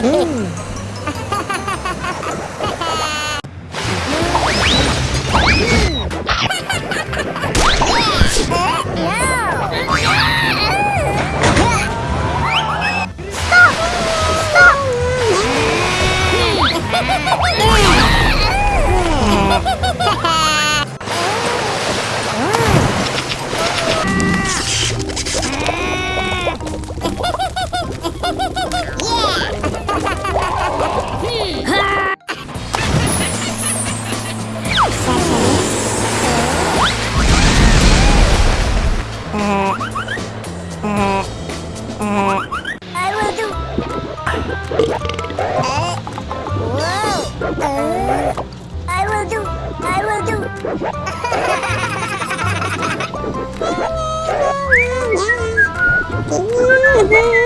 Mmm. I will do. Yeah.